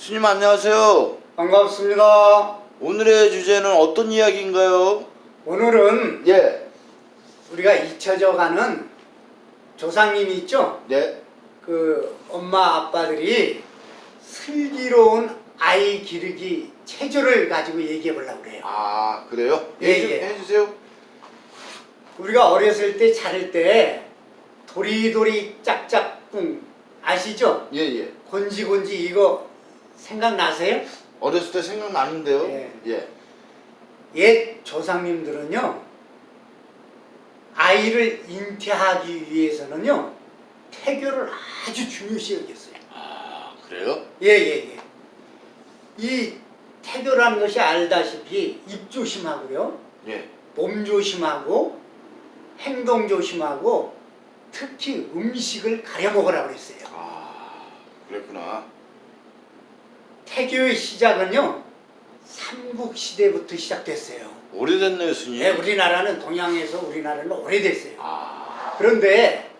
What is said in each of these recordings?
스님 안녕하세요. 반갑습니다. 오늘의 주제는 어떤 이야기인가요? 오늘은 예. 우리가 잊혀져 가는 조상님이 있죠? 네. 그 엄마 아빠들이 슬기로운 아이 기르기 체조를 가지고 얘기해 보려고 그래요. 아 그래요? 예, 예. 해주세요. 우리가 어렸을 때 자랄 때 도리도리 짝짝꿍 아시죠? 예예. 곤지곤지 이거 생각나세요? 어렸을 때 생각나는데요. 예. 예. 옛 조상님들은요 아이를 잉태하기 위해서는요 태교를 아주 중요시 여겼어요. 아 그래요? 예예예. 이 태교라는 것이 알다시피 입 조심하고요, 예. 몸 조심하고, 행동 조심하고, 특히 음식을 가려 먹으라 그랬어요. 아 그랬구나. 태교의 시작은요 삼국 시대부터 시작됐어요. 오래됐네요 스님. 예, 우리나라는 동양에서 우리나라는 오래됐어요. 아 그런데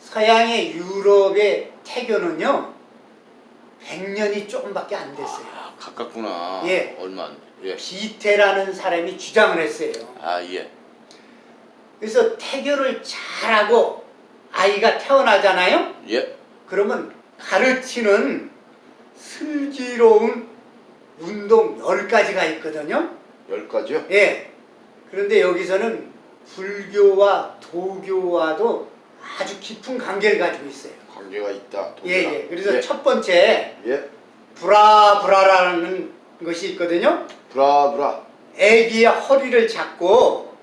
서양의 유럽의 태교는요 100년이 조금밖에 안 됐어요. 아, 가깝구나. 예. 얼마 안. 예. 비태라는 사람이 주장을 했어요. 아 예. 그래서 태교를 잘하고 아이가 태어나잖아요. 예. 그러면 가르치는 슬기로운 운동 10가지가 있거든요. 열 가지요? 예. 그런데 여기서는 불교와 도교와도 아주 깊은 관계를 가지고 있어요. 관계가 있다. 예, 도교랑. 예. 그래서 예. 첫 번째 예. 브라브라라는 것이 있거든요. 브라브라. 애기의 허리를 잡고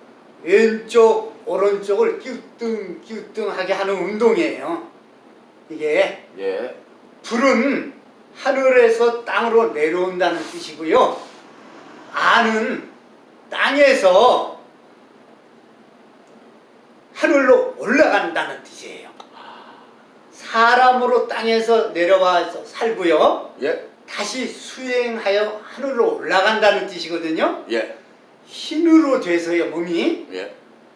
왼쪽 오른쪽을 끼우뚱 끼우뚱하게 하는 운동이에요. 이게 예. 불은 하늘에서 땅으로 내려온다는 뜻이고요. 안은 땅에서 하늘로 올라간다는 뜻이에요. 사람으로 땅에서 내려와서 살고요. 예. 다시 수행하여 하늘로 올라간다는 뜻이거든요. 예. 흰으로 돼서요 몸이 예.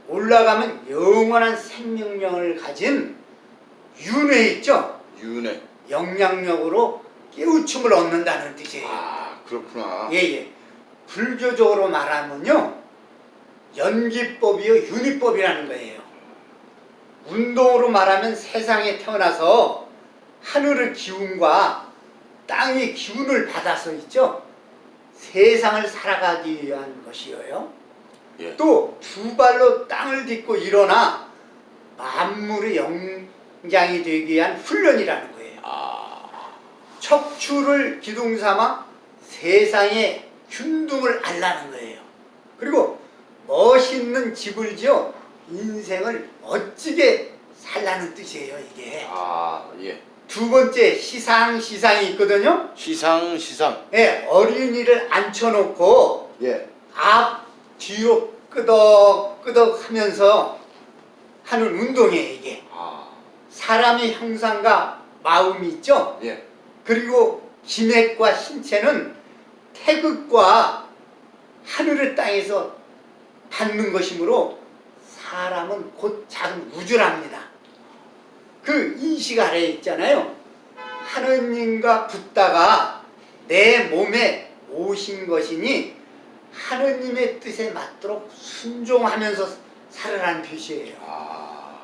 올라가면 영원한 생명력을 가진 윤회 있죠. 윤회. 영향력으로 깨우침을 얻는다는 뜻이에요. 아 그렇구나. 예 예. 불교적으로 말하면요 연기법이요 윤희법이라는 거예요. 운동으로 말하면 세상에 태어나서 하늘의 기운과 땅의 기운을 받아서 있죠. 세상을 살아가기 위한 것이에요. 예. 또두 발로 땅을 딛고 일어나 만물의 영장이 되기 위한 훈련이라는 거예요. 아. 척추를 기둥 삼아 세상의 균등을 알라는 거예요. 그리고 멋있는 집을 지어 인생을 멋지게 살라는 뜻이에요, 이게. 아 예. 두 번째 시상 시상이 있거든요. 시상 시상. 예, 어린이를 앉혀놓고 예. 앞 뒤로 끄덕 끄덕 하면서 하는 운동이에요, 이게. 아. 사람의 형상과 마음이 있죠. 예. 그리고 기맥과 신체는 태극과 하늘의 땅에서 받는 것이므로 사람은 곧 작은 우주랍니다. 그 인식 아래에 있잖아요. 하느님과 붙다가 내 몸에 오신 것이니 하느님의 뜻에 맞도록 순종하면서 살아라는 표시예요. 아.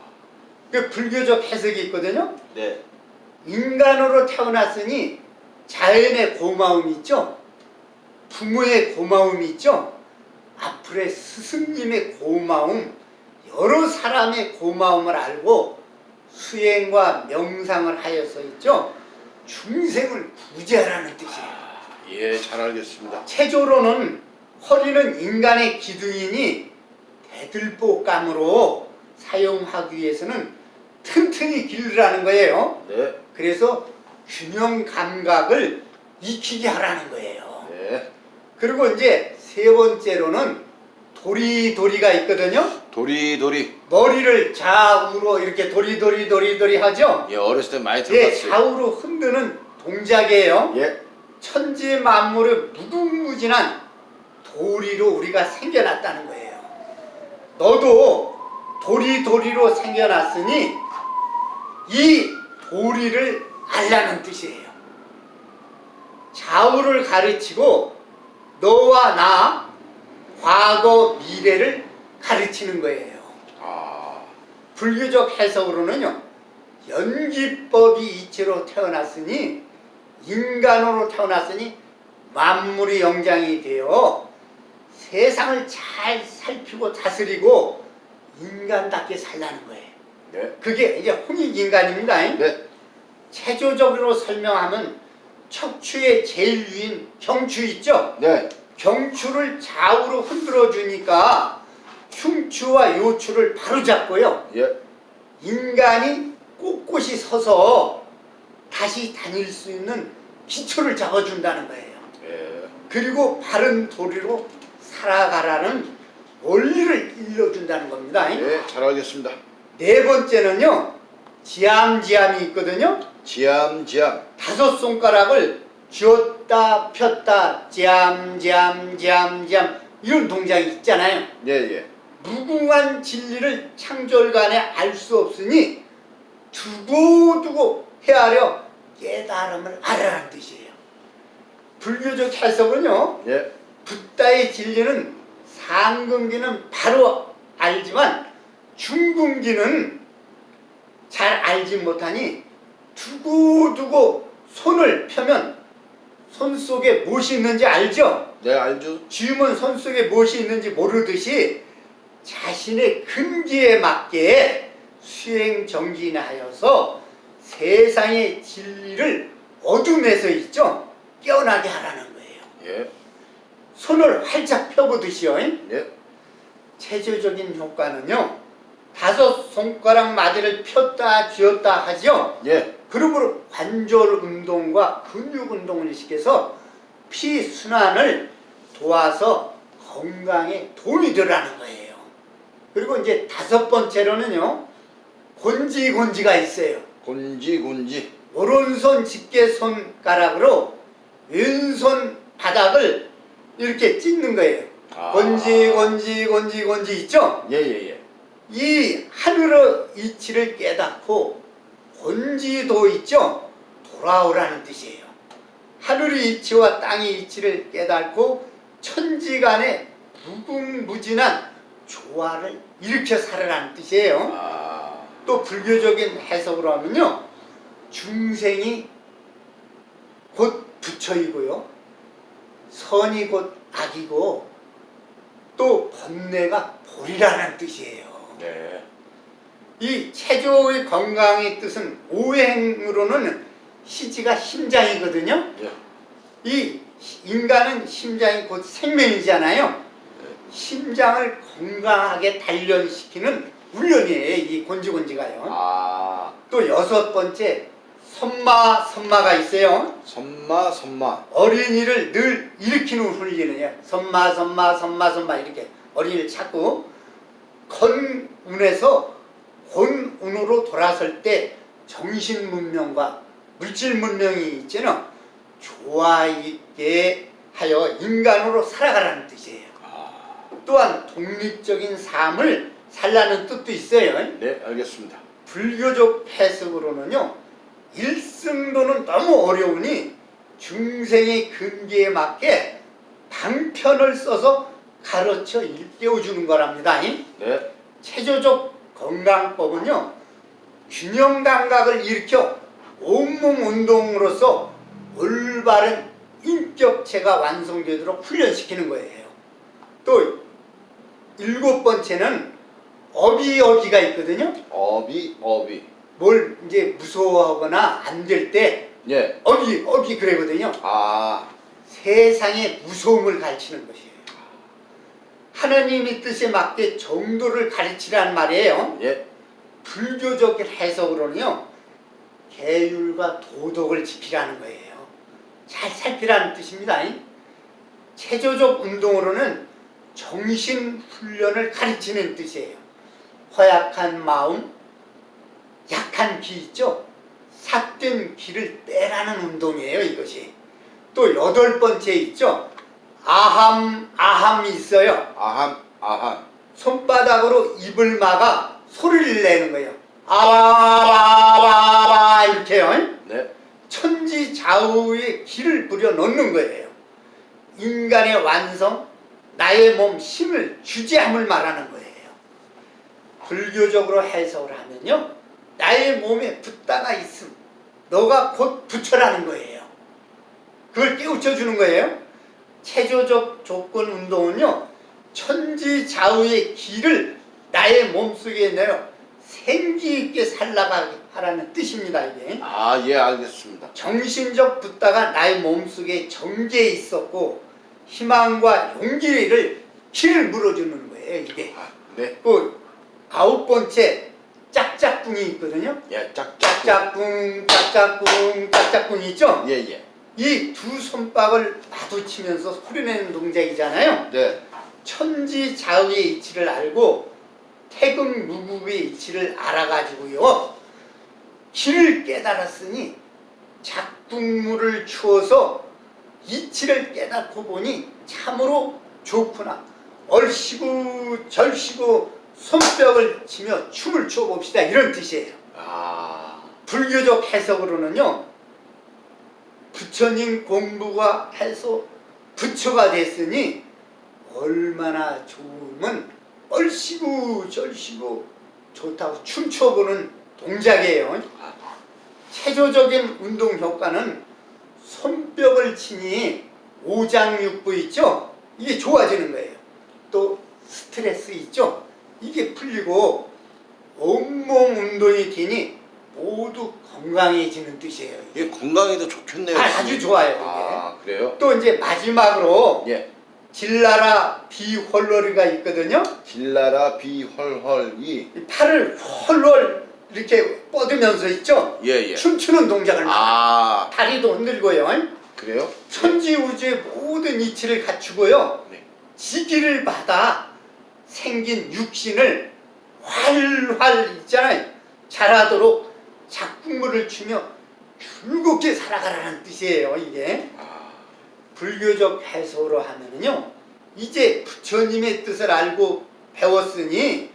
그 불교적 해석이 있거든요. 네. 인간으로 태어났으니 자연의 고마움이 있죠. 부모의 고마움이 있죠. 앞으로의 스승님의 고마움, 여러 사람의 고마움을 알고 수행과 명상을 하여서 있죠. 중생을 구제하라는 뜻이에요. 예, 잘 알겠습니다. 체조로는 허리는 인간의 기둥이니 대들보감으로 사용하기 위해서는 튼튼히 기르라는 거예요. 네. 그래서 균형 감각을 익히게 하라는 거예요. 네. 그리고 이제 세 번째로는 도리도리가 있거든요. 도리도리. 머리를 좌우로 이렇게 도리도리 도리도리 하죠. 예, 어렸을 때 많이 예, 들어봤어요. 좌우로 흔드는 동작이에요. 예. 천지 만물의 무궁무진한 도리로 우리가 생겨났다는 거예요. 너도 도리도리로 생겨났으니 이 도리를 알라는 뜻이에요. 좌우를 가르치고 너와 나 과거 미래를 가르치는 거예요. 아, 불교적 해석으로는요. 연기법이 이치로 태어났으니 인간으로 태어났으니 만물이 영장이 되어 세상을 잘 살피고 다스리고 인간답게 살라는 거예요. 네, 그게 이제 홍익인간입니다. 네, 체조적으로 설명하면 척추의 제일 위인 경추 있죠? 네, 경추를 좌우로 흔들어 주니까 흉추와 요추를 바로 잡고요. 예, 인간이 꼿꼿이 서서 다시 다닐 수 있는 기초를 잡아준다는 거예요. 예, 그리고 바른 도리로 살아가라는 원리를 일러준다는 겁니다. 예, 잘 알겠습니다. 네 번째는요. 지암지암이 있거든요. 지암지암, 다섯 손가락을 쥐었다 폈다 지암지암지암지암 이런 동작이 있잖아요. 예, 예, 무궁한 진리를 창절간에 알 수 없으니 두고두고 헤아려 깨달음을 알아라는 뜻이에요. 불교적 해석은요. 예, 붓다의 진리는 상근기는 바로 알지만 중근기는 잘 알지 못하니 두고두고 손을 펴면 손 속에 무엇이 있는지 알죠? 네, 알죠? 쥐면 손 속에 무엇이 있는지 모르듯이 자신의 근기에 맞게 수행 정진하여서 세상의 진리를 어둠에서 있죠 깨어나게 하라는 거예요. 예, 손을 활짝 펴보듯이요. 예, 체조적인 효과는요. 다섯 손가락 마디를 폈다 쥐었다 하죠. 예, 그러므로 관절 운동과 근육 운동을 시켜서 피 순환을 도와서 건강에 도움이 되라는 거예요. 그리고 이제 다섯 번째로는요. 곤지곤지가 있어요. 곤지곤지, 오른손 집게 손가락으로 왼손 바닥을 이렇게 찢는 거예요. 아. 건지 있죠? 예, 예, 예, 이 하늘의 이치를 깨닫고 건지도 있죠? 돌아오라는 뜻이에요. 하늘의 이치와 땅의 이치를 깨닫고 천지간에 무궁무진한 조화를 일으켜 살아라는 뜻이에요. 아, 또 불교적인 해석으로 하면요. 중생이 곧 부처이고요. 선이 곧 악이고 또 번뇌가 볼이라는 뜻이에요. 네, 이 체조의 건강의 뜻은 오행으로는 시지가 심장이거든요. 예, 이 인간은 심장이 곧 생명이잖아요. 심장을 건강하게 단련시키는 훈련이에요. 이 곤지곤지가요. 아, 또 여섯 번째 선마 선마가 있어요. 선마, 선마, 어린이를 늘 일으키는 훈련이에요. 선마 선마 선마 선마 이렇게 어린이를 찾고 건운에서 혼운으로 돌아설 때 정신 문명과 물질 문명이 있잖아. 조화 있게 하여 인간으로 살아가라는 뜻이에요. 아, 또한 독립적인 삶을 살라는 뜻도 있어요. 네, 알겠습니다. 불교적 해석으로는요 일승도는 너무 어려우니 중생의 근기에 맞게 방편을 써서 가르쳐 일깨워주는 거랍니다. 네, 체조적 건강법은요 균형 감각을 일으켜 온몸 운동으로서 올바른 인격체가 완성되도록 훈련시키는 거예요. 또 일곱 번째는 어비어비가 있거든요. 어비, 어비, 뭘 이제 무서워하거나 안 될 때 예, 어기 어기 그러거든요. 아, 세상의 무서움을 가르치는 것이에요. 하나님의 뜻에 맞게 정도를 가르치라는 말이에요. 예, 불교적 해석으로는요. 계율과 도덕을 지키라는 거예요. 잘 살피라는 뜻입니다. 체조적 운동으로는 정신 훈련을 가르치는 뜻이에요. 허약한 마음, 약한 기 있죠? 삭된 기를 빼라는 운동이에요, 이것이. 또 여덟 번째 있죠? 아함, 아함이 있어요. 아함, 아함, 손바닥으로 입을 막아 소리를 내는 거예요. 아바바바바 이렇게요. 네, 천지좌우의 길을 부려 놓는 거예요. 인간의 완성, 나의 몸 힘을 주재함을 말하는 거예요. 불교적으로 해석을 하면요. 나의 몸에 붓다가 있음. 너가 곧 부처라는 거예요. 그걸 깨우쳐 주는 거예요. 체조적 조건 운동은요. 천지좌우의 길을 나의 몸속에 내어 생기 있게 살라가게 하라는 뜻입니다. 이게. 아, 예, 알겠습니다. 정신적 붓다가 나의 몸속에 정제해 있었고 희망과 용기를 길을 물어주는 거예요. 이게. 아, 네. 그 아홉 번째 짝짝꿍이 있거든요. 예, 짝짝. 짝짝꿍, 짝짝꿍, 짝짝꿍 있죠? 예, 예. 이 두 손뼉을 마주치면서 소리내는 동작이잖아요. 네. 천지자의의 이치를 알고 태극 무국의 이치를 알아가지고요. 길을 깨달았으니 작품물을 추어서 이치를 깨닫고 보니 참으로 좋구나. 얼씨구 절씨구 손뼉을 치며 춤을 춰봅시다. 이런 뜻이에요. 아, 불교적 해석으로는요. 부처님 공부가 해서 부처가 됐으니 얼마나 좋으면 얼씨구 절씨구 좋다고 춤춰보는 동작이에요. 체조적인 운동 효과는 손뼉을 치니 오장육부 있죠? 이게 좋아지는 거예요. 또 스트레스 있죠? 이게 풀리고 온몸 운동이 되니 모두 건강해지는 뜻이에요. 이게 건강에도 좋겠네요. 아, 아주 좋아요, 이게. 아, 그래요? 또 이제 마지막으로 예. 질나라 비헐러리가 있거든요. 길라라 비헐헐이 이 팔을 헐헐 이렇게 뻗으면서 있죠. 예, 예. 춤추는 동작을 막 아, 다리도 흔들고요. 그래요? 천지우주의 모든 이치를 갖추고요. 네. 지기를 받아 생긴 육신을 활활 있잖아요. 잘하도록 작품물을 추며 즐겁게 살아가라는 뜻이에요. 이게 아, 불교적 해석으로 하면은요. 이제 부처님의 뜻을 알고 배웠으니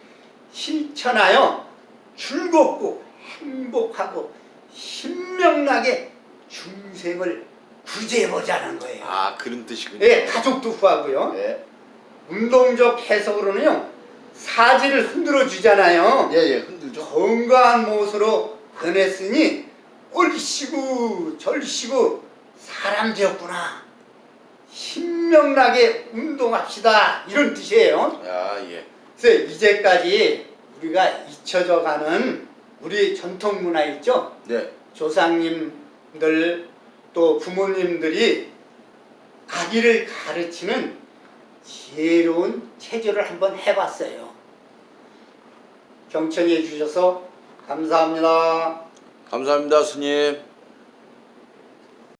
실천하여 즐겁고 행복하고 신명나게 중생을 구제해보자는 거예요. 아, 그런 뜻이군요. 예, 가족도 구하고요. 예. 운동적 해석으로는요. 사지를 흔들어 주잖아요. 예, 예, 흔들죠. 건강한 모습으로 변했으니 얼씨구 절씨구 사람 되었구나. 신명나게 운동합시다. 이런 뜻이에요. 아, 예. 그래서 이제까지 우리가 잊혀져 가는 우리 전통 문화 있죠? 네. 조상님들 또 부모님들이 아기를 가르치는 지혜로운 체조를 한번 해봤어요. 경청해 주셔서 감사합니다. 감사합니다, 스님.